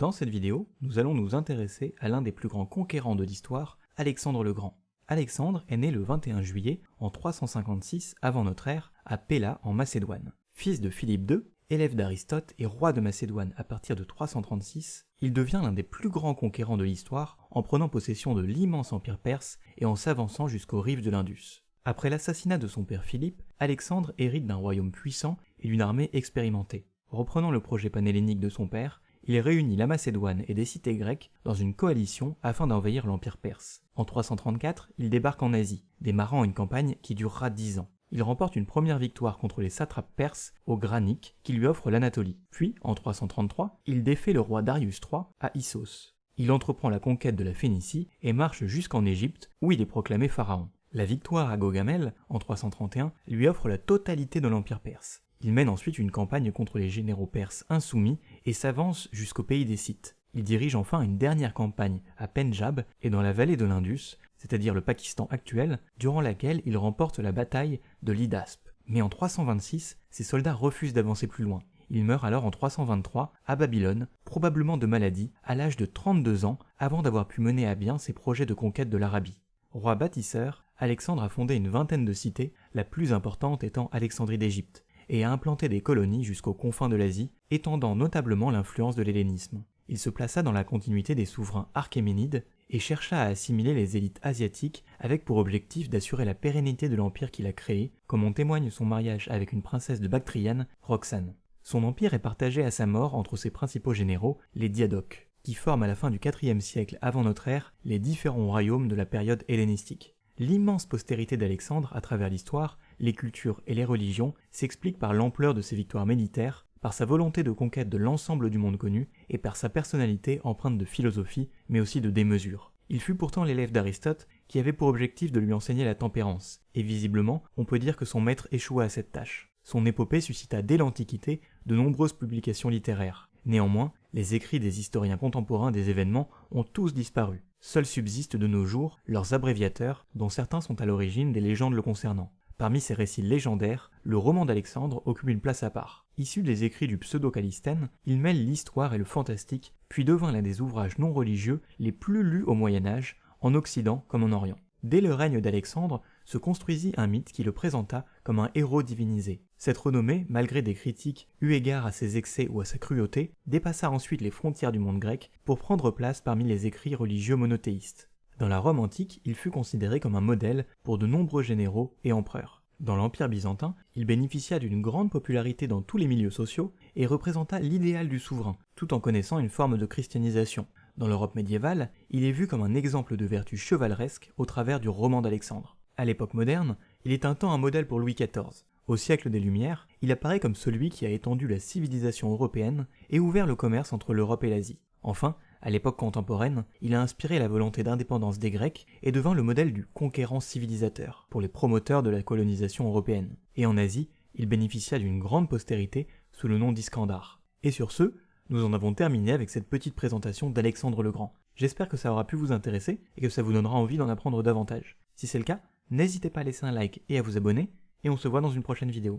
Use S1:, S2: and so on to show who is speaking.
S1: Dans cette vidéo, nous allons nous intéresser à l'un des plus grands conquérants de l'histoire, Alexandre le Grand. Alexandre est né le 21 juillet en 356 avant notre ère à Pella en Macédoine. Fils de Philippe II, élève d'Aristote et roi de Macédoine à partir de 336, il devient l'un des plus grands conquérants de l'histoire en prenant possession de l'immense empire perse et en s'avançant jusqu'aux rives de l'Indus. Après l'assassinat de son père Philippe, Alexandre hérite d'un royaume puissant et d'une armée expérimentée. Reprenant le projet panhellénique de son père, il réunit la Macédoine et des cités grecques dans une coalition afin d'envahir l'empire perse. En 334, il débarque en Asie, démarrant une campagne qui durera dix ans. Il remporte une première victoire contre les satrapes perses au Granique qui lui offre l'Anatolie. Puis, en 333, il défait le roi Darius III à Issos. Il entreprend la conquête de la Phénicie et marche jusqu'en Égypte où il est proclamé pharaon. La victoire à Gogamel, en 331, lui offre la totalité de l'empire perse. Il mène ensuite une campagne contre les généraux perses insoumis et s'avance jusqu'au pays des Scythes. Il dirige enfin une dernière campagne à Pendjab et dans la vallée de l'Indus, c'est-à-dire le Pakistan actuel, durant laquelle il remporte la bataille de l'Idasp. Mais en 326, ses soldats refusent d'avancer plus loin. Il meurt alors en 323 à Babylone, probablement de maladie, à l'âge de 32 ans, avant d'avoir pu mener à bien ses projets de conquête de l'Arabie. Roi bâtisseur, Alexandre a fondé une vingtaine de cités, la plus importante étant Alexandrie d'Égypte et a implanté des colonies jusqu'aux confins de l'Asie, étendant notablement l'influence de l'hellénisme. Il se plaça dans la continuité des souverains archéménides et chercha à assimiler les élites asiatiques avec pour objectif d'assurer la pérennité de l'empire qu'il a créé, comme en témoigne son mariage avec une princesse de Bactriane, Roxane. Son empire est partagé à sa mort entre ses principaux généraux, les Diadoques, qui forment à la fin du IVe siècle avant notre ère les différents royaumes de la période hellénistique. L'immense postérité d'Alexandre à travers l'histoire les cultures et les religions s'expliquent par l'ampleur de ses victoires militaires, par sa volonté de conquête de l'ensemble du monde connu et par sa personnalité empreinte de philosophie mais aussi de démesure. Il fut pourtant l'élève d'Aristote qui avait pour objectif de lui enseigner la tempérance, et visiblement on peut dire que son maître échoua à cette tâche. Son épopée suscita dès l'Antiquité de nombreuses publications littéraires. Néanmoins, les écrits des historiens contemporains des événements ont tous disparu. Seuls subsistent de nos jours leurs abréviateurs, dont certains sont à l'origine des légendes le concernant. Parmi ces récits légendaires, le roman d'Alexandre occupe une place à part. Issu des écrits du pseudo-Calistène, il mêle l'histoire et le fantastique, puis devint l'un des ouvrages non religieux les plus lus au Moyen Âge, en Occident comme en Orient. Dès le règne d'Alexandre, se construisit un mythe qui le présenta comme un héros divinisé. Cette renommée, malgré des critiques eu égard à ses excès ou à sa cruauté, dépassa ensuite les frontières du monde grec pour prendre place parmi les écrits religieux monothéistes. Dans la Rome antique, il fut considéré comme un modèle pour de nombreux généraux et empereurs. Dans l'Empire byzantin, il bénéficia d'une grande popularité dans tous les milieux sociaux et représenta l'idéal du souverain, tout en connaissant une forme de christianisation. Dans l'Europe médiévale, il est vu comme un exemple de vertu chevaleresque au travers du roman d'Alexandre. À l'époque moderne, il est un temps un modèle pour Louis XIV. Au siècle des Lumières, il apparaît comme celui qui a étendu la civilisation européenne et ouvert le commerce entre l'Europe et l'Asie. Enfin, à l'époque contemporaine, il a inspiré la volonté d'indépendance des Grecs et devint le modèle du conquérant civilisateur pour les promoteurs de la colonisation européenne. Et en Asie, il bénéficia d'une grande postérité sous le nom d'Iskandar. Et sur ce, nous en avons terminé avec cette petite présentation d'Alexandre le Grand. J'espère que ça aura pu vous intéresser et que ça vous donnera envie d'en apprendre davantage. Si c'est le cas, n'hésitez pas à laisser un like et à vous abonner, et on se voit dans une prochaine vidéo.